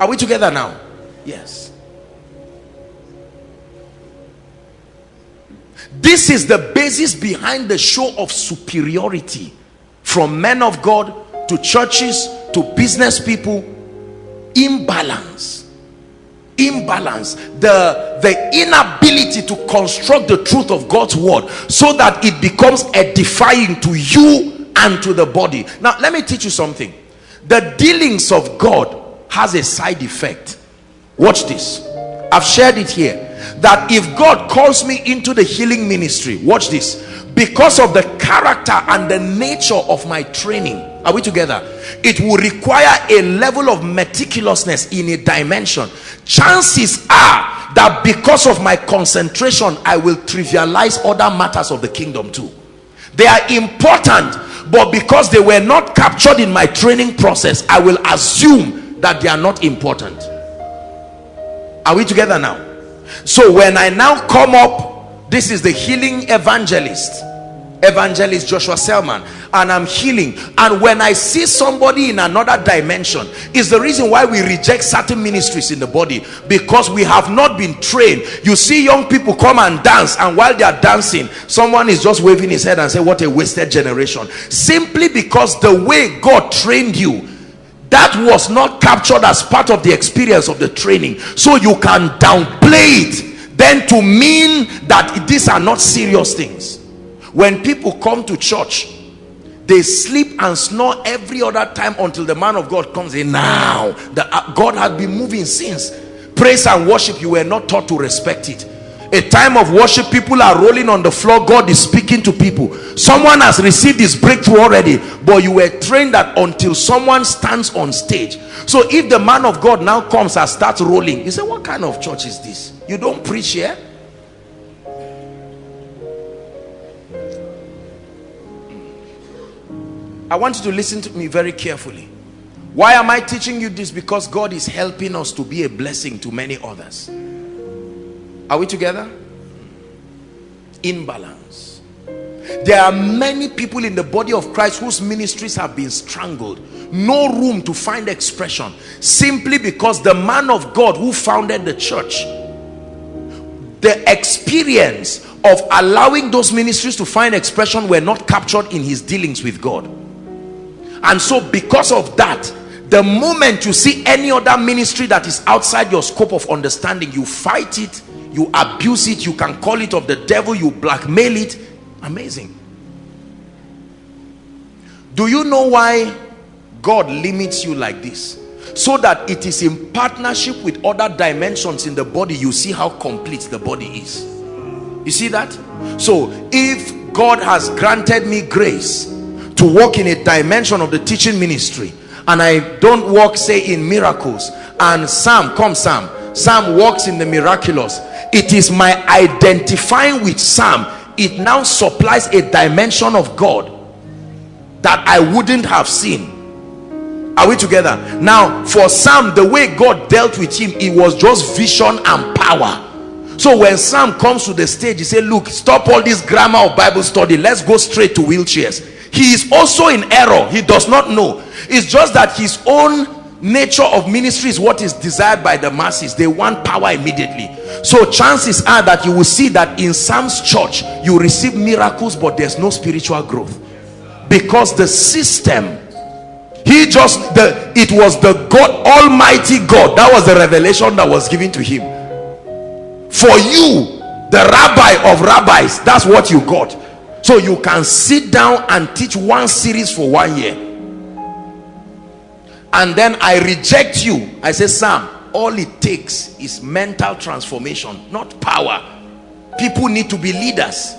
Are we together now? Yes. This is the basis behind the show of superiority from men of God to churches to business people. Imbalance. Imbalance. The, the inability to construct the truth of God's word so that it becomes edifying to you and to the body. Now, let me teach you something. The dealings of God has a side effect. Watch this. I've shared it here that if God calls me into the healing ministry, watch this, because of the character and the nature of my training, are we together? It will require a level of meticulousness in a dimension. Chances are that because of my concentration, I will trivialize other matters of the kingdom too. They are important, but because they were not captured in my training process, I will assume that they are not important. Are we together now? so when i now come up this is the healing evangelist evangelist joshua selman and i'm healing and when i see somebody in another dimension is the reason why we reject certain ministries in the body because we have not been trained you see young people come and dance and while they are dancing someone is just waving his head and say what a wasted generation simply because the way god trained you that was not captured as part of the experience of the training. So you can downplay it then to mean that these are not serious things. When people come to church they sleep and snore every other time until the man of God comes in. Now the uh, God had been moving since. Praise and worship you were not taught to respect it a time of worship people are rolling on the floor. God is speaking to people. Someone has received his breakthrough already but you were trained that until someone stands on stage. So if the man of god now comes and starts rolling you say what kind of church is this? You don't preach here? I want you to listen to me very carefully. Why am i teaching you this? Because god is helping us to be a blessing to many others are we together? Imbalance. There are many people in the body of Christ whose ministries have been strangled. No room to find expression. Simply because the man of God who founded the church, the experience of allowing those ministries to find expression were not captured in his dealings with God. And so because of that, the moment you see any other ministry that is outside your scope of understanding, you fight it you abuse it you can call it of the devil you blackmail it. Amazing. Do you know why God limits you like this? So that it is in partnership with other dimensions in the body you see how complete the body is. You see that? So if God has granted me grace to walk in a dimension of the teaching ministry and I don't walk say in miracles and Sam come Sam. Sam walks in the miraculous it is my identifying with Sam. It now supplies a dimension of God that I wouldn't have seen. Are we together? Now for Sam the way God dealt with him it was just vision and power. So when Sam comes to the stage he said look stop all this grammar of Bible study. Let's go straight to wheelchairs. He is also in error. He does not know. It's just that his own nature of ministry is what is desired by the masses. They want power immediately. So chances are that you will see that in sam's church you receive miracles but there's no spiritual growth. Because the system he just the it was the god almighty god that was the revelation that was given to him. For you the rabbi of rabbis that's what you got. So you can sit down and teach one series for one year and then I reject you. I say Sam all it takes is mental transformation not power. People need to be leaders.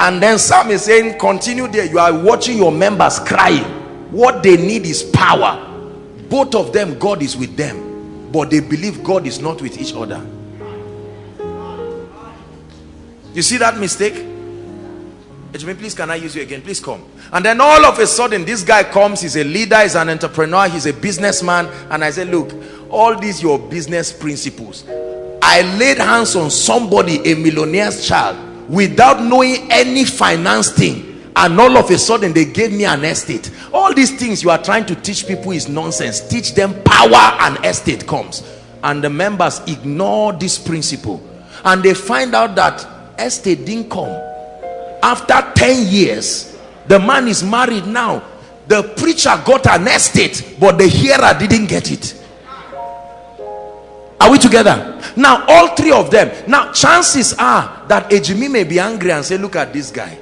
And then Sam is saying continue there. You are watching your members crying what they need is power. Both of them God is with them. But they believe God is not with each other. You see that mistake Ejimi, please can I use you again? Please come. And then all of a sudden, this guy comes, he's a leader, he's an entrepreneur, he's a businessman. And I said, look, all these your business principles. I laid hands on somebody, a millionaire's child, without knowing any finance thing. And all of a sudden, they gave me an estate. All these things you are trying to teach people is nonsense teach them power and estate comes and the members ignore this principle and they find out that estate didn't come after 10 years the man is married now. The preacher got an estate but the hearer didn't get it. Are we together? Now all three of them. Now chances are that ejimi may be angry and say look at this guy.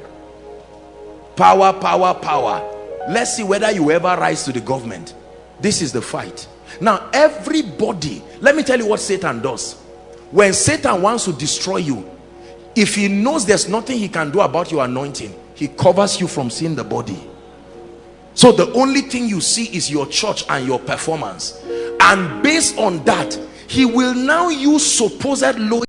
Power power power. Let's see whether you ever rise to the government. This is the fight. Now everybody let me tell you what satan does. When satan wants to destroy you if he knows there's nothing he can do about your anointing he covers you from seeing the body. So the only thing you see is your church and your performance. And based on that he will now use supposed low